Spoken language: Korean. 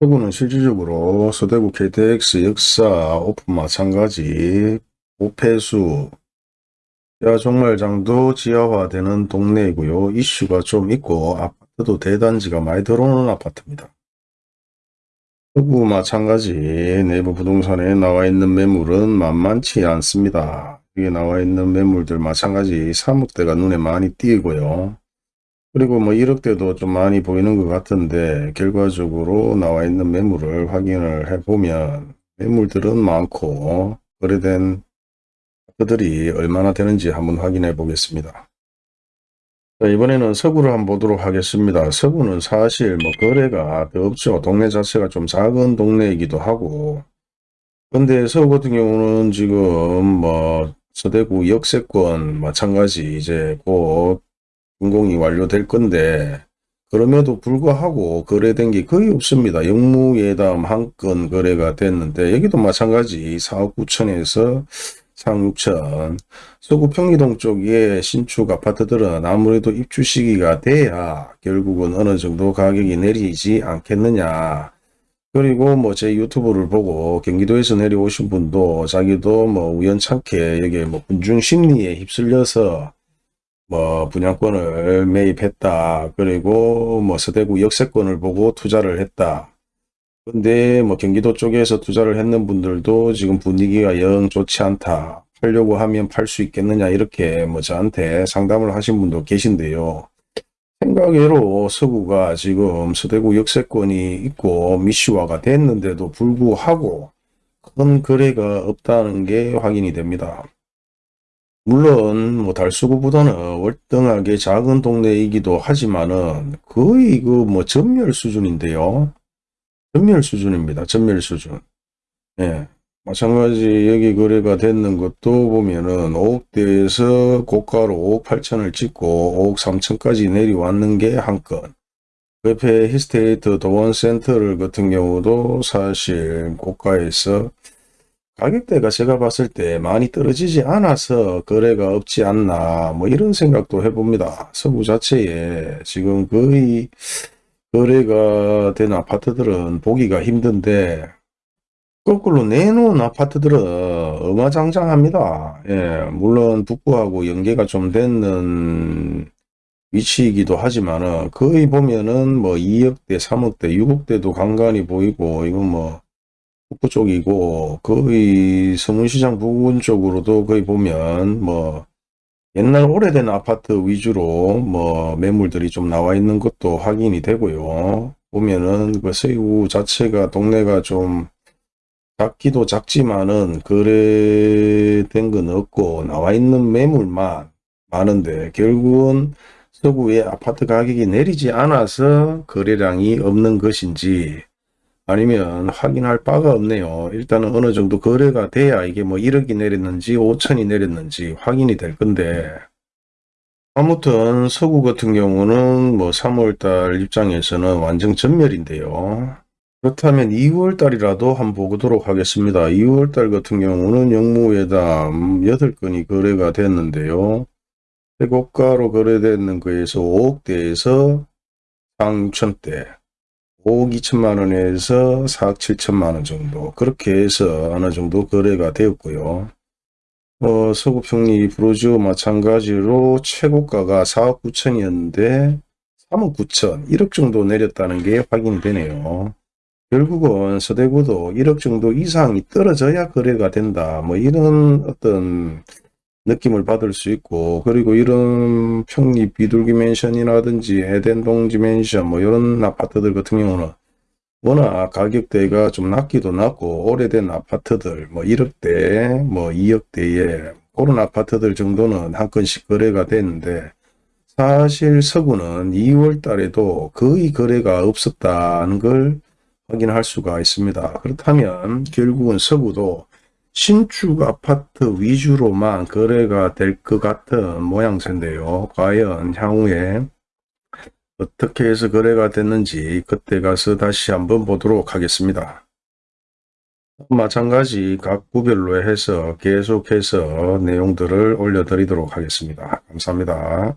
서구는 실질적으로 서대구 KTX 역사 오픈 마찬가지 오폐수 야 정말장도 지하화되는 동네이고요. 이슈가 좀 있고 아파트도 대단지가 많이 들어오는 아파트입니다. 서구 마찬가지 내부 부동산에 나와 있는 매물은 만만치 않습니다. 여기 나와 있는 매물들 마찬가지 3억대가 눈에 많이 띄고요. 그리고 뭐 1억대도 좀 많이 보이는 것 같은데 결과적으로 나와 있는 매물을 확인을 해보면 매물들은 많고 거래된 그들이 얼마나 되는지 한번 확인해 보겠습니다. 자, 이번에는 서구를 한번 보도록 하겠습니다. 서구는 사실 뭐 거래가 더 없죠. 동네 자체가 좀 작은 동네이기도 하고 근데 서구 같은 경우는 지금 뭐 서대구 역세권 마찬가지 이제 곧 준공이 완료될 건데 그럼에도 불구하고 거래된 게 거의 없습니다. 영무예담 한 건 거래가 됐는데 여기도 마찬가지. 4억 9천에서 4억 6천. 서구 평리동 쪽의 신축 아파트들은 아무래도 입주 시기가 돼야 결국은 어느 정도 가격이 내리지 않겠느냐. 그리고 뭐 제 유튜브를 보고 경기도에서 내려오신 분도 자기도 뭐 우연찮게 여기 뭐 군중 심리에 휩쓸려서 뭐 분양권을 매입했다. 그리고 뭐 서대구 역세권을 보고 투자를 했다. 근데 뭐 경기도 쪽에서 투자를 했는 분들도 지금 분위기가 영 좋지 않다. 팔려고 하면 팔 수 있겠느냐 이렇게 뭐 저한테 상담을 하신 분도 계신데요. 생각외로 서구가 지금 서대구 역세권이 있고 미시화가 됐는데도 불구하고 큰 거래가 없다는 게 확인이 됩니다. 물론 뭐 달수구보다는 월등하게 작은 동네이기도 하지만은 거의 그 뭐 전멸 수준인데요. 전멸 수준입니다. 전멸 수준. 예. 마찬가지 여기 거래가 됐는 것도 보면은 5억대에서 고가로 5억 8천을 찍고 5억 3천까지 내려왔는 게 한 건. 그 옆에 히스테이트 도원센터를 같은 경우도 사실 고가에서 가격대가 제가 봤을 때 많이 떨어지지 않아서 거래가 없지 않나 뭐 이런 생각도 해봅니다. 서구 자체에 지금 거의 거래가 된 아파트들은 보기가 힘든데 거꾸로 내놓은 아파트들은 어마장장합니다. 예, 물론 북부하고 연계가 좀 되는 위치이기도 하지만 거의 보면은 뭐 2억대, 3억대, 6억대도 간간히 보이고 이건 뭐 북부 쪽이고 거의 서문시장 부근 쪽으로도 거의 보면 뭐 옛날 오래된 아파트 위주로 뭐 매물들이 좀 나와 있는 것도 확인이 되고요. 보면은 그 서구 자체가 동네가 좀 작기도 작지만은 거래된 건 없고 나와 있는 매물만 많은데 결국은 서구의 아파트 가격이 내리지 않아서 거래량이 없는 것인지 아니면 확인할 바가 없네요. 일단은 어느 정도 거래가 돼야 이게 뭐 1억이 내렸는지 5천이 내렸는지 확인이 될 건데 아무튼 서구 같은 경우는 뭐 3월달 입장에서는 완전 전멸인데요. 그렇다면 2월달이라도 한번 보도록 하겠습니다. 2월달 같은 경우는 영무회담 8건이 거래가 됐는데요. 최고가로 거래되는 거에서 5억대에서 상 6천대 5억 2천만 원에서 4억 7천만 원 정도 그렇게 해서 어느 정도 거래가 되었고요. 어, 서구평리 브로지오 마찬가지로 최고가가 4억 9천이었는데 3억 9천 1억 정도 내렸다는 게 확인이 되네요. 결국은 서대구도 1억 정도 이상이 떨어져야 거래가 된다. 뭐 이런 어떤 느낌을 받을 수 있고 그리고 이런 평리 비둘기 맨션이라든지 에덴동 지 맨션 뭐 이런 아파트들 같은 경우는 워낙 가격대가 좀 낮기도 낮고 오래된 아파트들 뭐 1억대 뭐 2억대에 그런 아파트들 정도는 한 건씩 거래가 됐는데 사실 서구는 2월 달에도 거의 거래가 없었다는 걸 확인할 수가 있습니다. 그렇다면 결국은 서구도 신축 아파트 위주로만 거래가 될 것 같은 모양새인데요. 과연 향후에 어떻게 해서 거래가 됐는지 그때 가서 다시 한번 보도록 하겠습니다. 마찬가지 각 구별로 해서 계속해서 내용들을 올려드리도록 하겠습니다. 감사합니다.